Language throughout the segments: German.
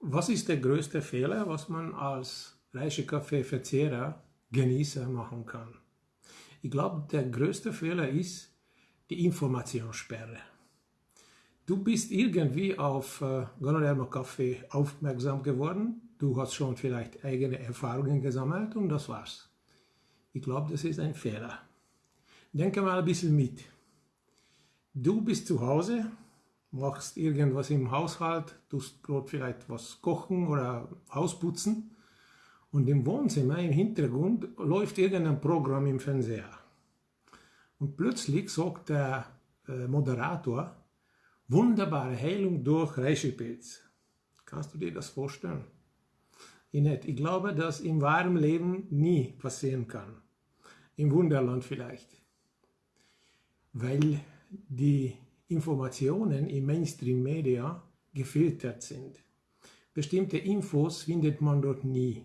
Was ist der größte Fehler, was man als Reischekaffee-Verzehrer, Genießer machen kann? Ich glaube, der größte Fehler ist die Informationssperre. Du bist irgendwie auf äh, Ganoderma Kaffee aufmerksam geworden. Du hast schon vielleicht eigene Erfahrungen gesammelt und das war's. Ich glaube, das ist ein Fehler. Denke mal ein bisschen mit. Du bist zu Hause, machst irgendwas im Haushalt, tust gerade vielleicht was kochen oder Hausputzen und im Wohnzimmer im Hintergrund läuft irgendein Programm im Fernseher. Und plötzlich sagt der äh, Moderator, wunderbare Heilung durch Reischepilz. Kannst du dir das vorstellen? Ich glaube, dass im wahren Leben nie passieren kann. Im Wunderland vielleicht. Weil die Informationen im Mainstream-Media gefiltert sind. Bestimmte Infos findet man dort nie.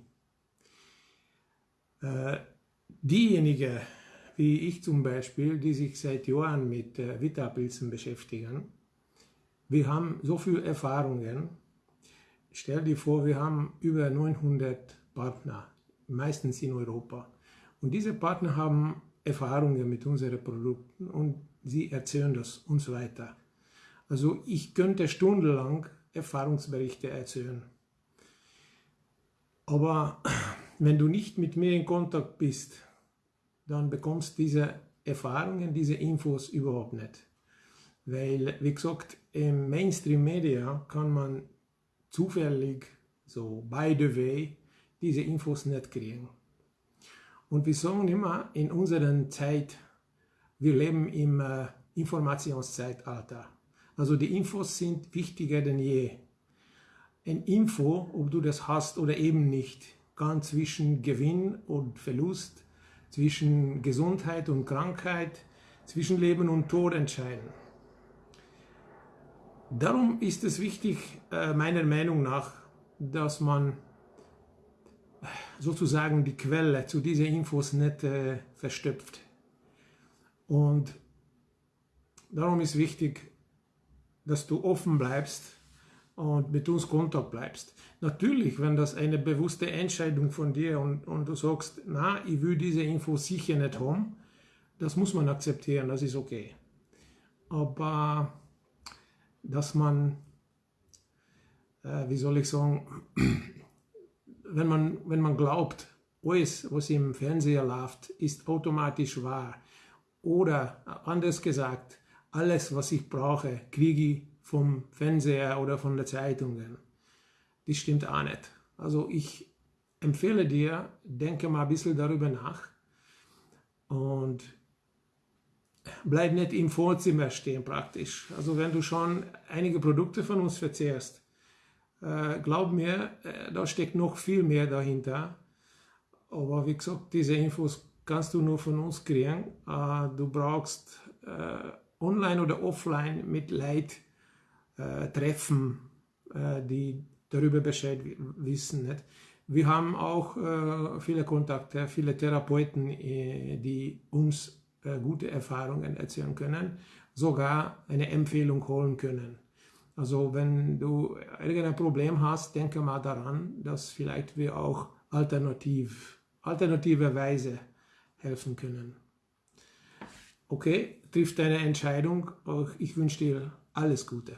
Äh, diejenigen, wie ich zum Beispiel, die sich seit Jahren mit äh, Vita-Pilzen beschäftigen, wir haben so viele Erfahrungen. Stell dir vor, wir haben über 900 Partner, meistens in Europa. Und diese Partner haben Erfahrungen mit unseren Produkten und sie erzählen das uns weiter. Also ich könnte stundenlang Erfahrungsberichte erzählen. Aber wenn du nicht mit mir in Kontakt bist, dann bekommst du diese Erfahrungen, diese Infos überhaupt nicht. Weil, wie gesagt, im Mainstream-Media kann man zufällig, so by the way, diese Infos nicht kriegen. Und wir sagen immer, in unserer Zeit, wir leben im äh, Informationszeitalter. Also die Infos sind wichtiger denn je. Ein Info, ob du das hast oder eben nicht, kann zwischen Gewinn und Verlust, zwischen Gesundheit und Krankheit, zwischen Leben und Tod entscheiden. Darum ist es wichtig, äh, meiner Meinung nach, dass man sozusagen die Quelle zu diesen Infos nicht äh, verstöpft. Und darum ist wichtig, dass du offen bleibst und mit uns Kontakt bleibst. Natürlich, wenn das eine bewusste Entscheidung von dir und, und du sagst, na, ich will diese Infos sicher nicht haben, das muss man akzeptieren, das ist okay. Aber dass man, äh, wie soll ich sagen, wenn man, wenn man glaubt, alles, was im Fernseher läuft, ist automatisch wahr. Oder anders gesagt, alles, was ich brauche, kriege ich vom Fernseher oder von der Zeitungen. Das stimmt auch nicht. Also ich empfehle dir, denke mal ein bisschen darüber nach und bleib nicht im Vorzimmer stehen praktisch. Also wenn du schon einige Produkte von uns verzehrst, äh, glaub mir, äh, da steckt noch viel mehr dahinter. Aber wie gesagt, diese Infos kannst du nur von uns kriegen. Äh, du brauchst äh, online oder offline mit Leid äh, treffen, äh, die darüber Bescheid wissen. Nicht? Wir haben auch viele Kontakte, viele Therapeuten, die uns äh, gute Erfahrungen erzählen können, sogar eine Empfehlung holen können. Also wenn du irgendein Problem hast, denke mal daran, dass vielleicht wir auch alternativ, alternative Weise helfen können. Okay, triff deine Entscheidung. Ich wünsche dir alles Gute.